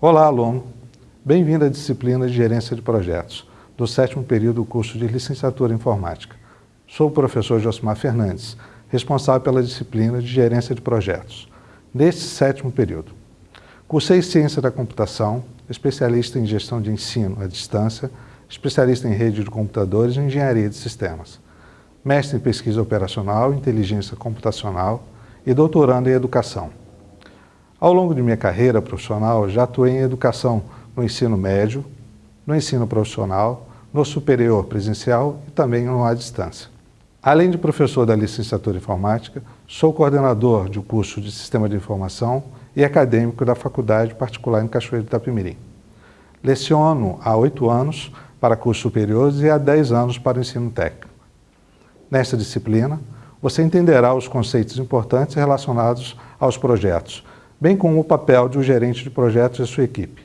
Olá, aluno! Bem-vindo à disciplina de Gerência de Projetos, do sétimo período do curso de Licenciatura em Informática. Sou o professor Josmar Fernandes, responsável pela disciplina de Gerência de Projetos, neste sétimo período. Cursei Ciência da Computação, especialista em Gestão de Ensino à Distância, especialista em Rede de Computadores e Engenharia de Sistemas, mestre em Pesquisa Operacional, Inteligência Computacional e doutorando em Educação. Ao longo de minha carreira profissional, já atuei em educação no ensino médio, no ensino profissional, no superior presencial e também no à distância. Além de professor da licenciatura em informática, sou coordenador de um curso de Sistema de Informação e acadêmico da Faculdade Particular em Cachoeiro de Itapemirim. Leciono há oito anos para cursos superiores e há dez anos para o ensino técnico. Nesta disciplina, você entenderá os conceitos importantes relacionados aos projetos, bem como o papel de um gerente de projetos e sua equipe.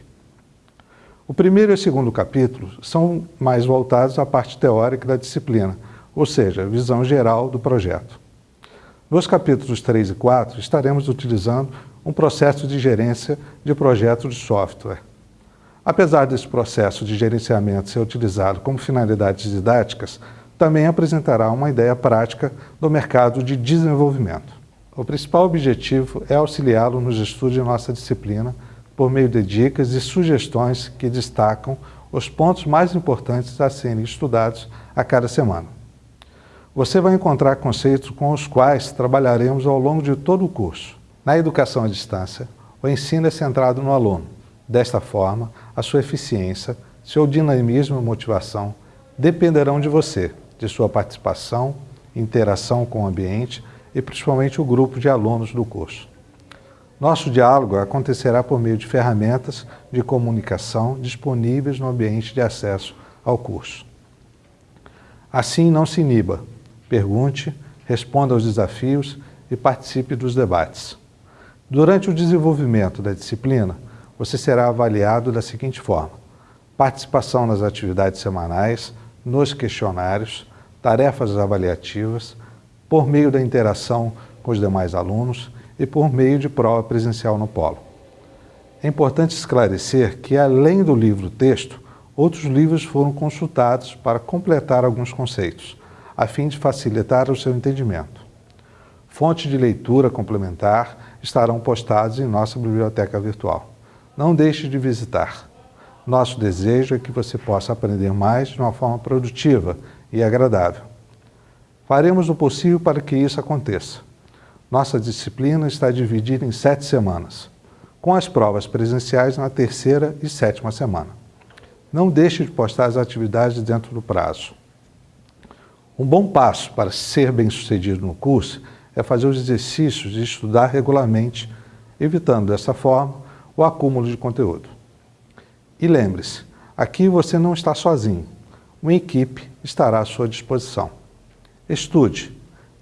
O primeiro e o segundo capítulo são mais voltados à parte teórica da disciplina, ou seja, visão geral do projeto. Nos capítulos 3 e 4, estaremos utilizando um processo de gerência de projetos de software. Apesar desse processo de gerenciamento ser utilizado como finalidades didáticas, também apresentará uma ideia prática do mercado de desenvolvimento. O principal objetivo é auxiliá-lo nos estudos de nossa disciplina por meio de dicas e sugestões que destacam os pontos mais importantes a serem estudados a cada semana. Você vai encontrar conceitos com os quais trabalharemos ao longo de todo o curso. Na educação à distância, o ensino é centrado no aluno. Desta forma, a sua eficiência, seu dinamismo e motivação dependerão de você, de sua participação, interação com o ambiente, e principalmente o grupo de alunos do curso. Nosso diálogo acontecerá por meio de ferramentas de comunicação disponíveis no ambiente de acesso ao curso. Assim, não se iniba, pergunte, responda aos desafios e participe dos debates. Durante o desenvolvimento da disciplina, você será avaliado da seguinte forma. Participação nas atividades semanais, nos questionários, tarefas avaliativas, por meio da interação com os demais alunos e por meio de prova presencial no polo. É importante esclarecer que, além do livro-texto, outros livros foram consultados para completar alguns conceitos, a fim de facilitar o seu entendimento. Fontes de leitura complementar estarão postadas em nossa biblioteca virtual. Não deixe de visitar. Nosso desejo é que você possa aprender mais de uma forma produtiva e agradável. Faremos o possível para que isso aconteça. Nossa disciplina está dividida em sete semanas, com as provas presenciais na terceira e sétima semana. Não deixe de postar as atividades dentro do prazo. Um bom passo para ser bem-sucedido no curso é fazer os exercícios e estudar regularmente, evitando dessa forma o acúmulo de conteúdo. E lembre-se, aqui você não está sozinho. Uma equipe estará à sua disposição. Estude,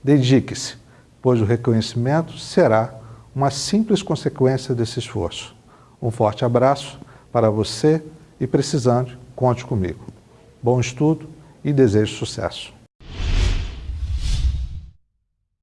dedique-se, pois o reconhecimento será uma simples consequência desse esforço. Um forte abraço para você e precisando, conte comigo. Bom estudo e desejo sucesso.